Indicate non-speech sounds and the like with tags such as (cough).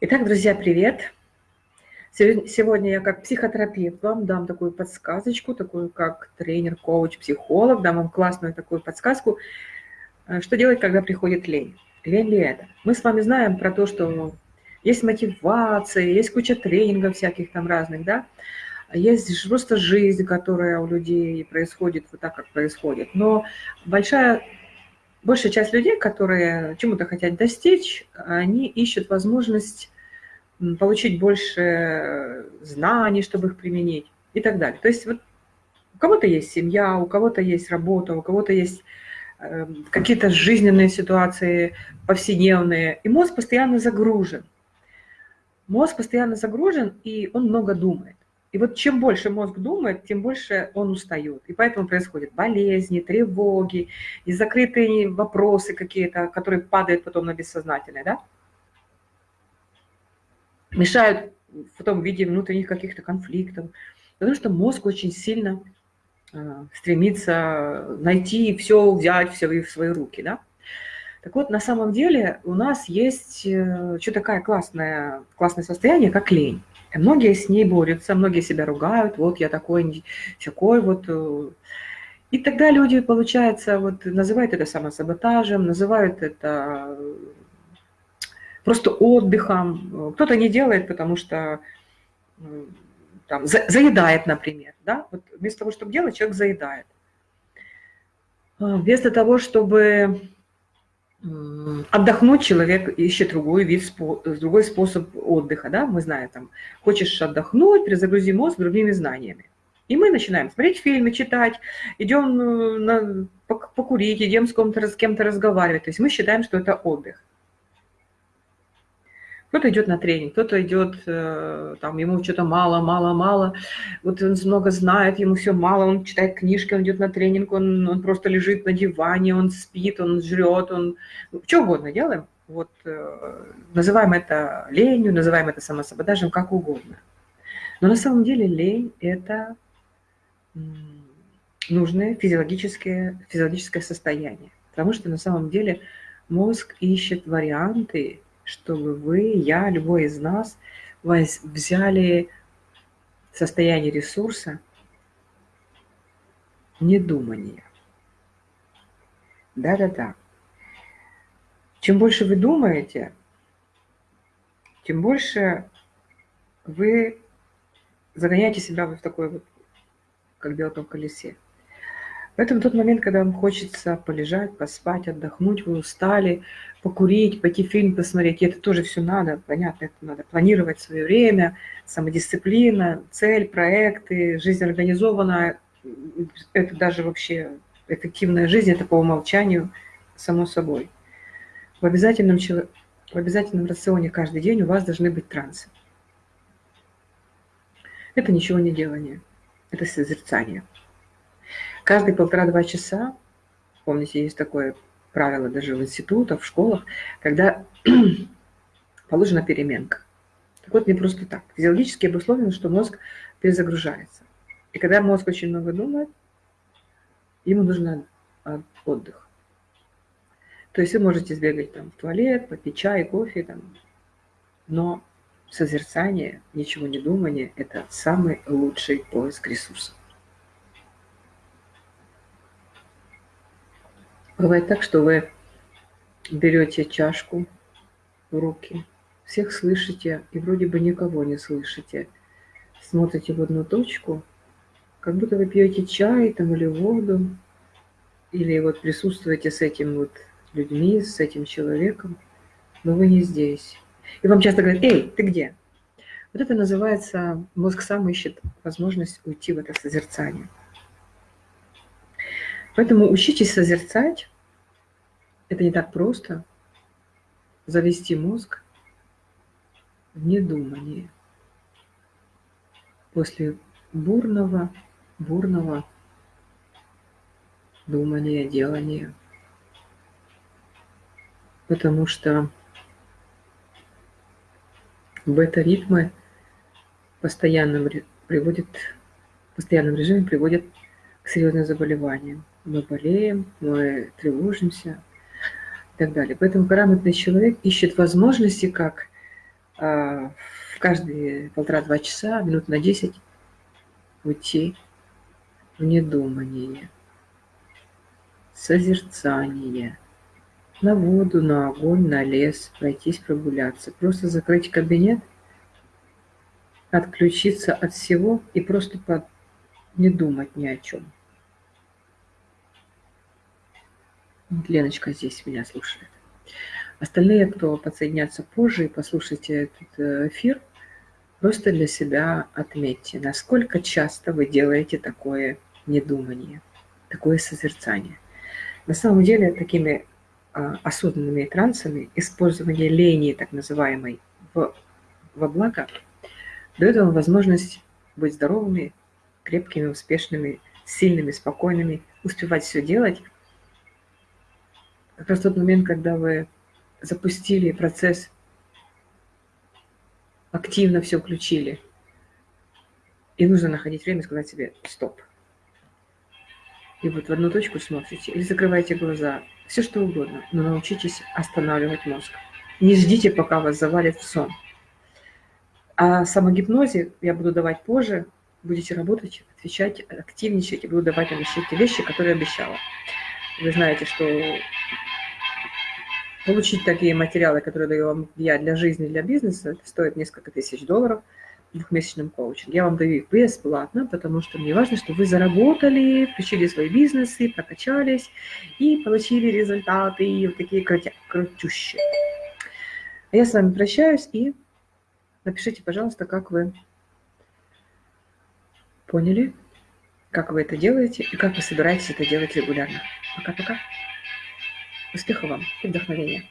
Итак, друзья, привет! Сегодня я как психотерапевт вам дам такую подсказочку, такую как тренер, коуч, психолог, дам вам классную такую подсказку, э, что делать, когда приходит лень. Лень ли это? Мы с вами знаем про то, что есть мотивация, есть куча тренингов всяких там разных, да? Есть просто жизнь, которая у людей происходит вот так, как происходит. Но большая большая часть людей, которые чему-то хотят достичь, они ищут возможность получить больше знаний, чтобы их применить и так далее. То есть вот у кого-то есть семья, у кого-то есть работа, у кого-то есть э, какие-то жизненные ситуации повседневные, и мозг постоянно загружен. Мозг постоянно загружен, и он много думает. И вот чем больше мозг думает, тем больше он устает. И поэтому происходят болезни, тревоги, и закрытые вопросы какие-то, которые падают потом на бессознательное, да? Мешают потом в виде внутренних каких-то конфликтов. Потому что мозг очень сильно э, стремится найти все, взять все в свои руки, да? Так вот, на самом деле у нас есть э, что такое классное, классное состояние, как лень. Многие с ней борются, многие себя ругают, вот я такой, такой вот. Э. И тогда люди, получается, вот называют это самосаботажем, называют это э, просто отдыхом. Кто-то не делает, потому что э, там, заедает, например. Да? Вот вместо того, чтобы делать, человек заедает. Вместо того, чтобы отдохнуть человек ищет другой вид, другой способ отдыха, да, мы знаем, там, хочешь отдохнуть, перезагрузи мозг другими знаниями. И мы начинаем смотреть фильмы, читать, идем э, на, покурить, идем с кем-то разговаривать. То есть мы считаем, что это отдых. Кто-то идет на тренинг, кто-то идет, э, там, ему что-то мало, мало, мало. Вот он много знает, ему все мало, он читает книжки, он идет на тренинг, он, он просто лежит на диване, он спит, он жрет, он... Ну, что угодно делаем. Вот э, называем это ленью, называем это самосаботажем, как угодно. Но на самом деле лень – это нужное физиологическое, физиологическое состояние. Потому что на самом деле мозг ищет варианты, чтобы вы, я, любой из нас взяли состояние ресурса недумания. Да-да-да. Чем больше вы думаете, тем больше вы загоняете себя в такой вот, как белка в колесе. Поэтому тот момент, когда вам хочется полежать, поспать, отдохнуть, вы устали, покурить, пойти фильм посмотреть, и это тоже все надо, понятно, это надо планировать свое время, самодисциплина, цель, проекты, жизнь организована, это даже вообще эффективная жизнь, это по умолчанию, само собой. В обязательном, в обязательном рационе каждый день у вас должны быть трансы. Это ничего не делание, это созерцание. Каждые полтора-два часа, помните, есть такое правило даже в институтах, в школах, когда (clears throat) положена переменка. Так вот, не просто так. Физиологически обусловлено, что мозг перезагружается. И когда мозг очень много думает, ему нужен отдых. То есть вы можете сбегать там, в туалет, попить чай, кофе, там, но созерцание, ничего не думание – это самый лучший поиск ресурсов. Бывает так, что вы берете чашку в руки, всех слышите и вроде бы никого не слышите. Смотрите в одну точку, как будто вы пьете чай там или воду, или вот присутствуете с этим вот людьми, с этим человеком, но вы не здесь. И вам часто говорят, эй, ты где? Вот это называется, мозг сам ищет возможность уйти в это созерцание. Поэтому учитесь созерцать. Это не так просто. Завести мозг в недумание. После бурного, бурного думания, делания. Потому что бета-ритмы постоянном приводят, в постоянном режиме приводят к серьезным заболеваниям мы болеем, мы тревожимся и так далее. Поэтому грамотный человек ищет возможности, как а, в каждые полтора-два часа, минут на десять уйти в недумание, созерцание, на воду, на огонь, на лес, пройтись, прогуляться. Просто закрыть кабинет, отключиться от всего и просто под... не думать ни о чем. Вот Леночка здесь меня слушает. Остальные, кто подсоединятся позже и послушайте этот э, эфир, просто для себя отметьте, насколько часто вы делаете такое недумание, такое созерцание. На самом деле, такими а, осознанными трансами использование лени, так называемой, в, во благо, дает вам возможность быть здоровыми, крепкими, успешными, сильными, спокойными, успевать все делать. Как раз тот момент, когда вы запустили процесс, активно все включили. И нужно находить время сказать себе «стоп». И вот в одну точку смотрите или закрывайте глаза, все что угодно, но научитесь останавливать мозг. Не ждите, пока вас завалит в сон. А самогипнозе я буду давать позже, будете работать, отвечать, активничать, и буду давать вам еще те вещи, которые обещала. Вы знаете, что Получить такие материалы, которые даю вам я для жизни, для бизнеса, стоит несколько тысяч долларов в двухмесячном коучинге. Я вам даю их бесплатно, потому что мне важно, чтобы вы заработали, включили свои бизнесы, прокачались и получили результаты и вот такие крутя. А я с вами прощаюсь и напишите, пожалуйста, как вы поняли, как вы это делаете и как вы собираетесь это делать регулярно. Пока-пока. Успехов вам и вдохновения!